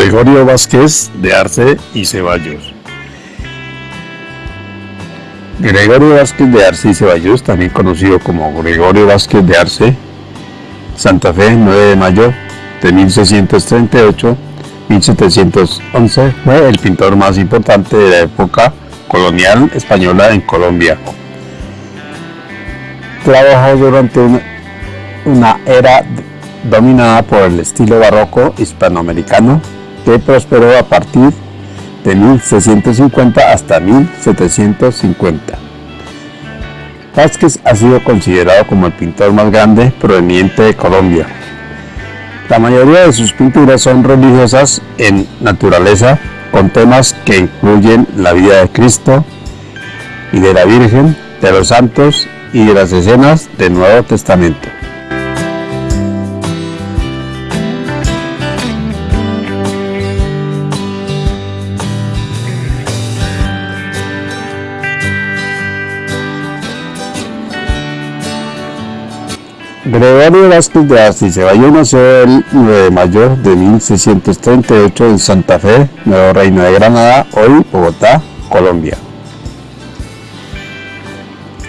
Gregorio Vázquez de Arce y Ceballos. Gregorio Vázquez de Arce y Ceballos, también conocido como Gregorio Vázquez de Arce, Santa Fe, 9 de mayo de 1638, 1711, fue el pintor más importante de la época colonial española en Colombia. Trabajó durante una, una era dominada por el estilo barroco hispanoamericano que prosperó a partir de 1650 hasta 1750. Vázquez ha sido considerado como el pintor más grande proveniente de Colombia. La mayoría de sus pinturas son religiosas en naturaleza, con temas que incluyen la vida de Cristo y de la Virgen, de los santos y de las escenas del Nuevo Testamento. Gregorio Vázquez de Arce Ceballos nació el 9 de mayo de 1638 en Santa Fe, Nuevo Reino de Granada, hoy Bogotá, Colombia.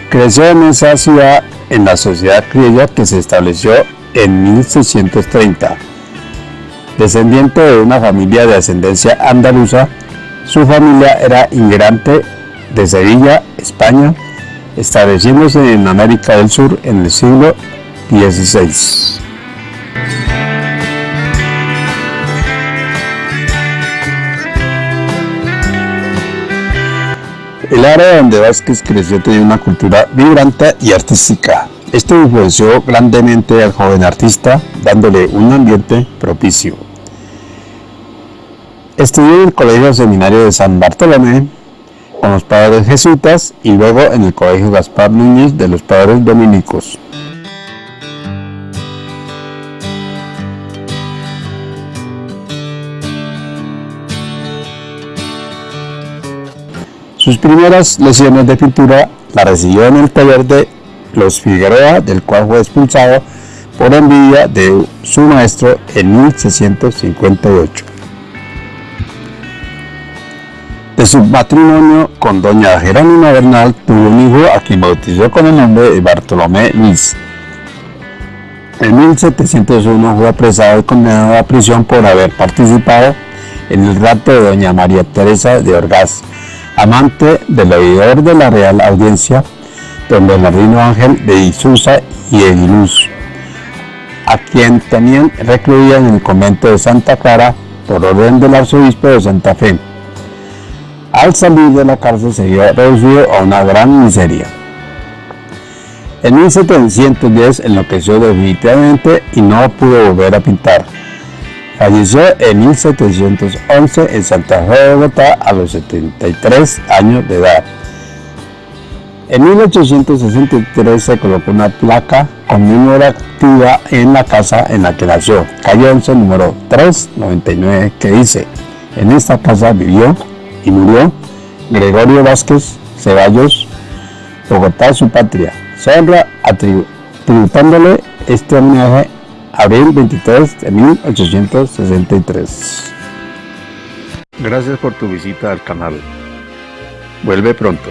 Creció en esa ciudad en la sociedad criolla que se estableció en 1630. Descendiente de una familia de ascendencia andaluza, su familia era inmigrante de Sevilla, España, estableciéndose en América del Sur en el siglo 16. El área donde Vázquez creció tenía una cultura vibrante y artística. Esto influenció grandemente al joven artista, dándole un ambiente propicio. Estudió en el Colegio Seminario de San Bartolomé con los padres jesuitas y luego en el Colegio Gaspar Núñez de los padres dominicos. Sus primeras lesiones de pintura la recibió en el taller de los Figueroa, del cual fue expulsado por envidia de su maestro en 1658. De su matrimonio con doña Jerónima Bernal tuvo un hijo a quien bautizó con el nombre de Bartolomé Luis. En 1701 fue apresado y condenado a prisión por haber participado en el rapto de doña María Teresa de Orgaz, amante del oidor de la Real Audiencia, don Bernardino Ángel de Isusa y de Iluz, a quien tenían recluida en el convento de Santa Clara por orden del arzobispo de Santa Fe. Al salir de la cárcel se vio reducido a una gran miseria. En 1710 enloqueció definitivamente y no pudo volver a pintar. Falleció en 1711 en Santa Fe de Bogotá a los 73 años de edad. En 1863 se colocó una placa conmemorativa en la casa en la que nació, calle 11, número 399, que dice, en esta casa vivió y murió Gregorio Vázquez Ceballos, Bogotá su patria. Se honra tributándole este homenaje abril 23 de 1863. Gracias por tu visita al canal. Vuelve pronto.